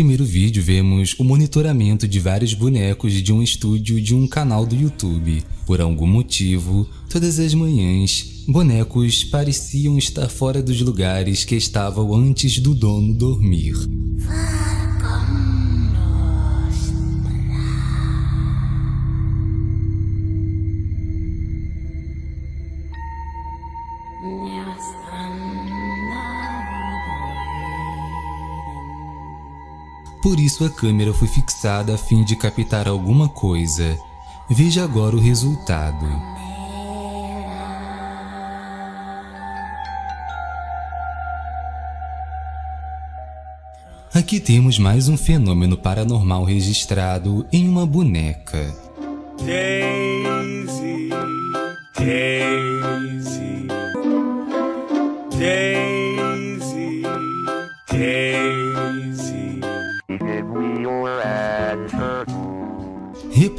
Primeiro vídeo vemos o monitoramento de vários bonecos de um estúdio de um canal do YouTube. Por algum motivo, todas as manhãs, bonecos pareciam estar fora dos lugares que estavam antes do dono dormir. Por isso a câmera foi fixada a fim de captar alguma coisa. Veja agora o resultado. Aqui temos mais um fenômeno paranormal registrado em uma boneca. Daisy, Daisy, Daisy,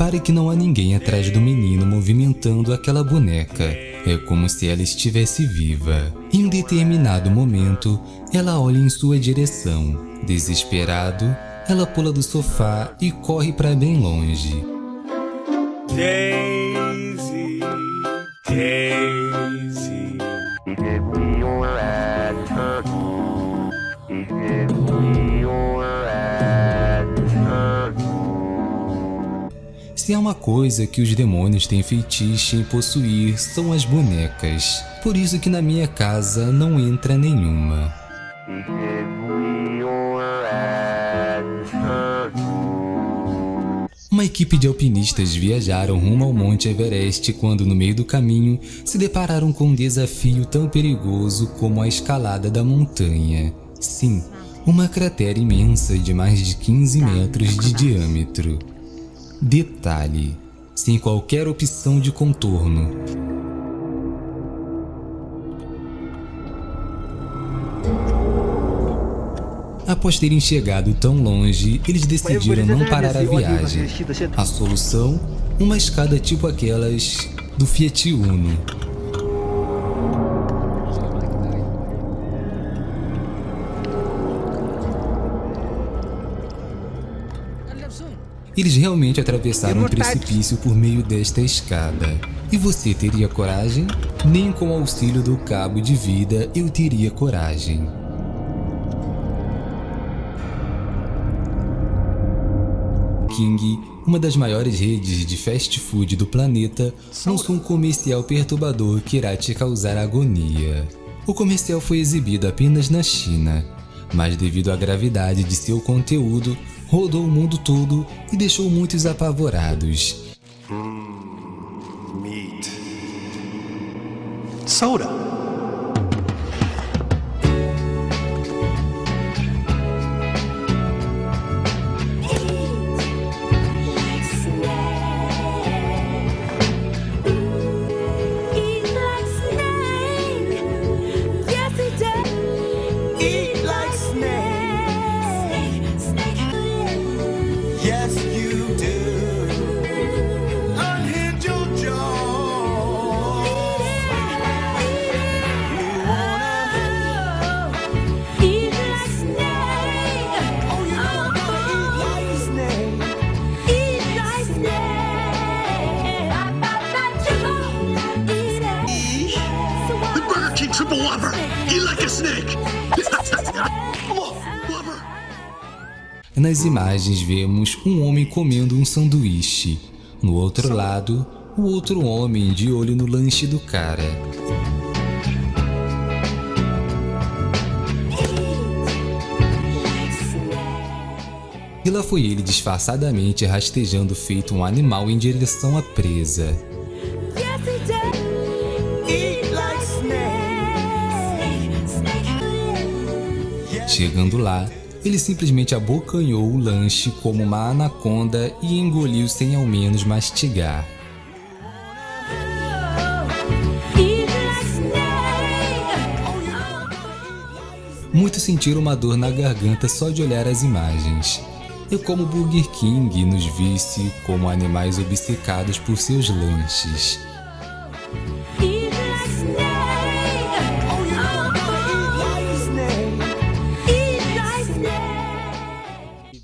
Repare que não há ninguém atrás do menino movimentando aquela boneca. É como se ela estivesse viva. Em um determinado momento, ela olha em sua direção. Desesperado, ela pula do sofá e corre para bem longe. Se há uma coisa que os demônios têm feitiço em possuir são as bonecas. Por isso que na minha casa não entra nenhuma. Uma equipe de alpinistas viajaram rumo ao Monte Everest quando no meio do caminho se depararam com um desafio tão perigoso como a escalada da montanha. Sim, uma cratera imensa de mais de 15 metros de diâmetro. Detalhe, sem qualquer opção de contorno. Após terem chegado tão longe, eles decidiram não parar a viagem. A solução? Uma escada tipo aquelas do Fiat Uno. Eles realmente atravessaram um precipício por meio desta escada. E você teria coragem? Nem com o auxílio do cabo de vida eu teria coragem. King, uma das maiores redes de fast food do planeta, lançou um comercial perturbador que irá te causar agonia. O comercial foi exibido apenas na China, mas devido à gravidade de seu conteúdo, rodou o mundo todo e deixou muitos apavorados. Mm, meat. Soda. Nas imagens vemos um homem comendo um sanduíche. No outro lado, o outro homem de olho no lanche do cara. E lá foi ele disfarçadamente rastejando feito um animal em direção à presa. Chegando lá, ele simplesmente abocanhou o lanche como uma anaconda e engoliu sem ao menos mastigar. Muitos sentiram uma dor na garganta só de olhar as imagens. É como Burger King nos visse como animais obcecados por seus lanches.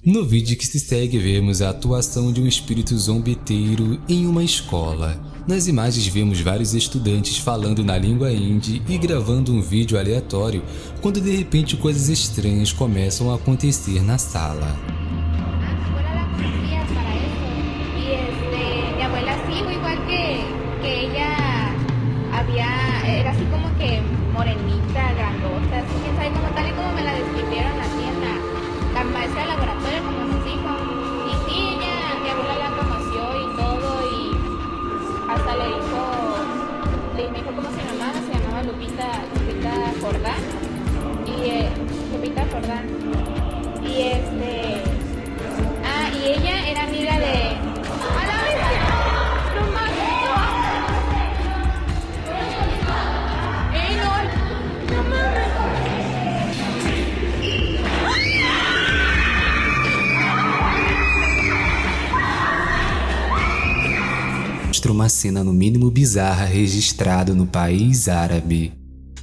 No vídeo que se segue, vemos a atuação de um espírito zombeteiro em uma escola. Nas imagens vemos vários estudantes falando na língua hindi e gravando um vídeo aleatório, quando de repente coisas estranhas começam a acontecer na sala. morenita, grandota, quién sabe cómo tal y mostra uma cena no mínimo bizarra registrada no país árabe.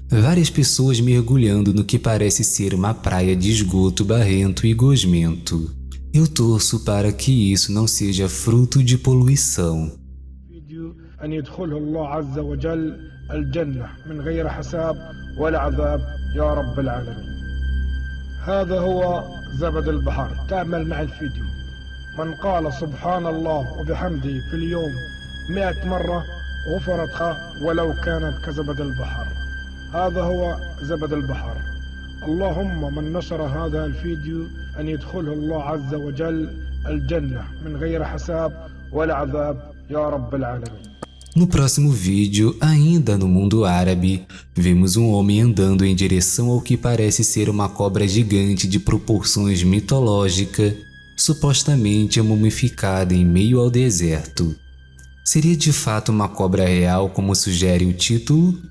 Várias pessoas mergulhando no que parece ser uma praia de esgoto barrento e gosmento. Eu torço para que isso não seja fruto de poluição. هذا هو زبد البحر تأمل مع الفيديو من قال سبحان الله وبحمده في اليوم مئة مرة غفرتها ولو كانت كزبد البحر هذا هو زبد البحر اللهم من نشر هذا الفيديو أن يدخله الله عز وجل الجنة من غير حساب ولا عذاب يا رب العالمين No próximo vídeo, ainda no mundo árabe, vemos um homem andando em direção ao que parece ser uma cobra gigante de proporções mitológicas, supostamente mumificada em meio ao deserto. Seria de fato uma cobra real como sugere o título?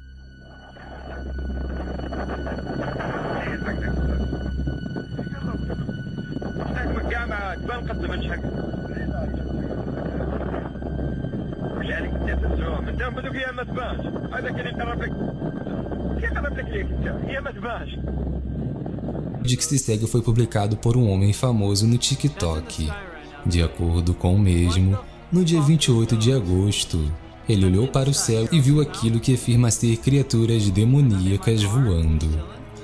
Vídeo que se segue foi publicado por um homem famoso no TikTok. De acordo com o mesmo, no dia 28 de agosto, ele olhou para o céu e viu aquilo que afirma ser criaturas demoníacas voando.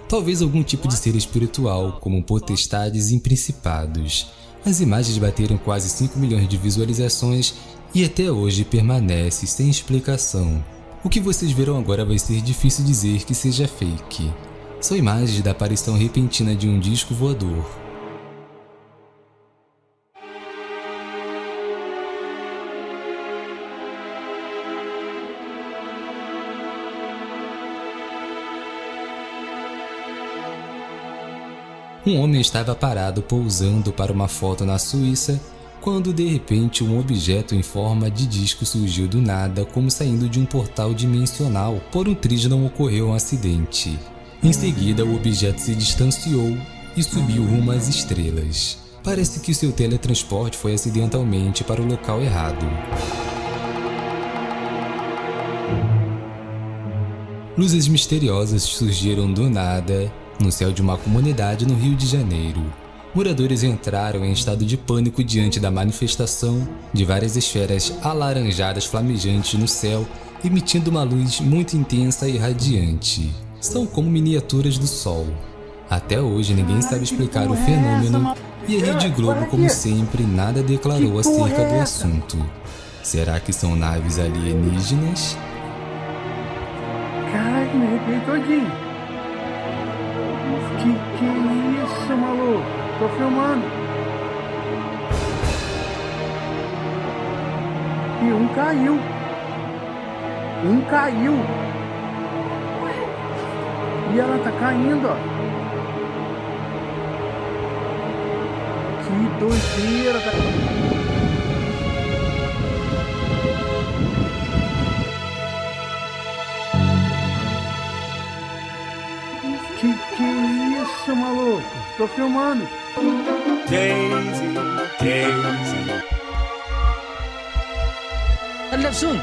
Talvez algum tipo de ser espiritual, como potestades e principados. As imagens bateram quase 5 milhões de visualizações e até hoje permanece sem explicação. O que vocês verão agora vai ser difícil dizer que seja fake. São imagens da aparição repentina de um disco voador, Um homem estava parado pousando para uma foto na Suíça quando de repente um objeto em forma de disco surgiu do nada como saindo de um portal dimensional, por um triz não ocorreu um acidente. Em seguida o objeto se distanciou e subiu rumo às estrelas. Parece que seu teletransporte foi acidentalmente para o local errado. Luzes misteriosas surgiram do nada no céu de uma comunidade no Rio de Janeiro. Moradores entraram em estado de pânico diante da manifestação de várias esferas alaranjadas flamejantes no céu, emitindo uma luz muito intensa e radiante. São como miniaturas do Sol. Até hoje ninguém sabe explicar o fenômeno e a Rede Globo, como sempre, nada declarou acerca do assunto. Será que são naves alienígenas? Caralho, me arrepiei todinho. Que que é isso, maluco? Tô filmando. E um caiu. Um caiu. E ela tá caindo, ó. Que doideira, Que, que isso, maluco? Tô filmando. Daisy, Daisy. Anderson.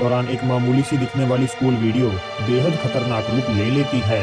दौरान एक मामूली सी दिखने वाली school video बेहद खतरनाक रूप ले लेती है